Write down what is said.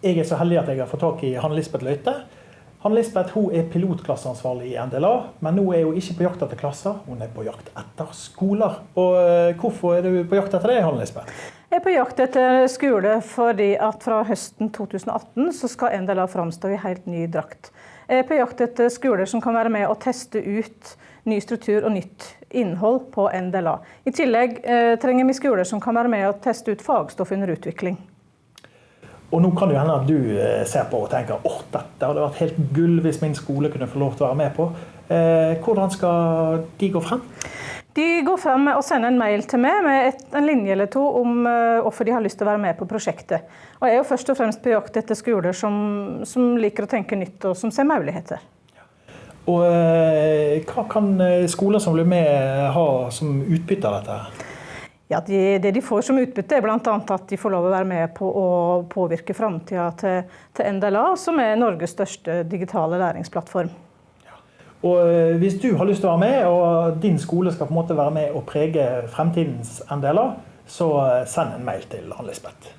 jeg er så heldig at jeg har fått tak i Hanne Lisbeth Løite. Hanne Lisbeth hun er pilotklasseansvarlig i NDLA, men nå er hun ikke på jakt etter klasser, hun er på jakt etter skoler. Og eh, Hvorfor er du på jakt etter det, Hanne Lisbeth? Jeg er på jakt etter skole fordi at fra høsten 2018 så skal NDLA framstå i helt ny drakt. Jeg er på jakt etter skoler som kan være med å teste ut ny struktur og nytt innhold på NDLA. I tillegg eh, trenger vi skoler som kan være med å teste ut fagstoff under utvikling. Og nå kan det hende at du eh, ser på og tenker at dette hadde vært helt gull hvis min skole kunne få lov til å være med på. Eh, hvordan skal de gå frem? De går frem med å sende en mail til meg med et, en linje eller to om uh, hvorfor de har lyst til å være med på prosjektet. Og jeg er jo først og fremst på jakt etter skoler som, som liker å tenke nytt og som ser muligheter. Og Hva kan skoler som blir med ha som utbytte av dette? Ja, de, Det de får som utbytte, er bl.a. at de får lov å være med på å påvirke framtida til, til, NDLA, som er Norges største digitale læringsplattform. Ja. Og eh, Hvis du har lyst til å være med, og din skole skal på en måte være med og prege fremtidens NDLA, så eh, send en mail til Ann Lisbeth.